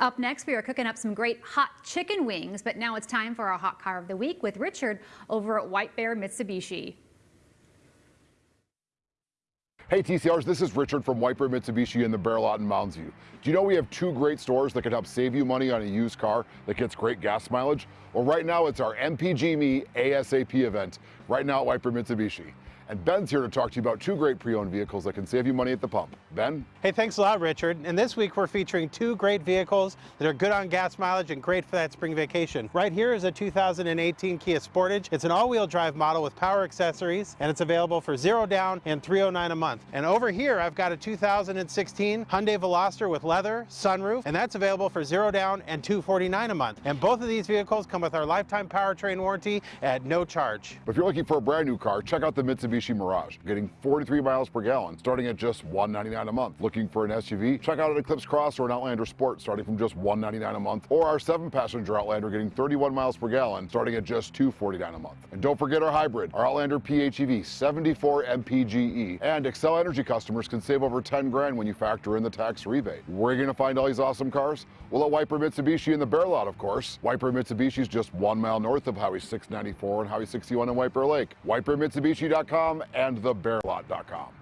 Up next, we are cooking up some great hot chicken wings, but now it's time for our hot car of the week with Richard over at White Bear Mitsubishi. Hey TCRs, this is Richard from White Bear Mitsubishi in the Bear Lot in Mounds View. Do you know we have two great stores that can help save you money on a used car that gets great gas mileage? Well, right now it's our MPG Me ASAP event, right now at White Bear Mitsubishi. And Ben's here to talk to you about two great pre-owned vehicles that can save you money at the pump. Ben? Hey, thanks a lot, Richard. And this week we're featuring two great vehicles that are good on gas mileage and great for that spring vacation. Right here is a 2018 Kia Sportage. It's an all-wheel drive model with power accessories, and it's available for zero down and 309 a month. And over here, I've got a 2016 Hyundai Veloster with leather, sunroof, and that's available for zero down and 249 a month. And both of these vehicles come with our lifetime powertrain warranty at no charge. If you're looking for a brand new car, check out the Mitsubishi Mirage, getting 43 miles per gallon, starting at just 199 a month. Looking for an SUV? Check out an Eclipse Cross or an Outlander Sport, starting from just 199 a month, or our seven-passenger Outlander getting 31 miles per gallon, starting at just 249 a month. And don't forget our hybrid, our Outlander PHEV 74 MPGE, and Xcel Energy customers can save over 10 grand when you factor in the tax rebate. Where are you going to find all these awesome cars? Well, at Bear Mitsubishi in the Bear Lot, of course. White Bear Mitsubishi is just one mile north of Highway 694 and Highway 61 in Bear Lake. WhiteBearMitsubishi.com and thebearlot.com.